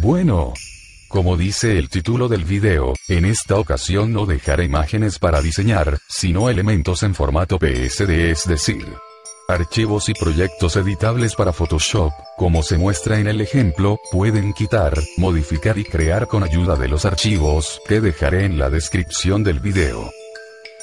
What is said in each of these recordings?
Bueno. Como dice el título del video, en esta ocasión no dejaré imágenes para diseñar, sino elementos en formato PSD es decir, archivos y proyectos editables para Photoshop, como se muestra en el ejemplo, pueden quitar, modificar y crear con ayuda de los archivos, que dejaré en la descripción del video.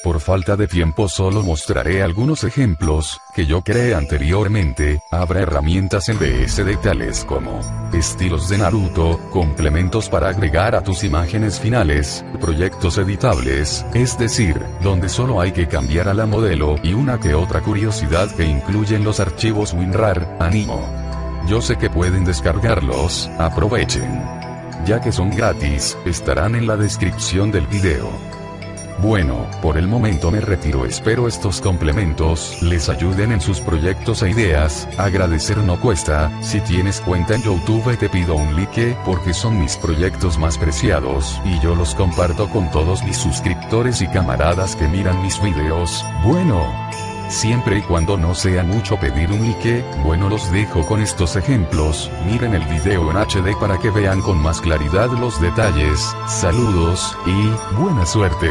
Por falta de tiempo solo mostraré algunos ejemplos, que yo creé anteriormente, habrá herramientas en BSD tales como, estilos de Naruto, complementos para agregar a tus imágenes finales, proyectos editables, es decir, donde solo hay que cambiar a la modelo y una que otra curiosidad que incluyen los archivos WinRAR, Animo. Yo sé que pueden descargarlos, aprovechen. Ya que son gratis, estarán en la descripción del video. Bueno, por el momento me retiro espero estos complementos les ayuden en sus proyectos e ideas, agradecer no cuesta, si tienes cuenta en Youtube te pido un like porque son mis proyectos más preciados y yo los comparto con todos mis suscriptores y camaradas que miran mis videos, bueno. Siempre y cuando no sea mucho pedir un like, bueno los dejo con estos ejemplos, miren el video en HD para que vean con más claridad los detalles, saludos, y, buena suerte.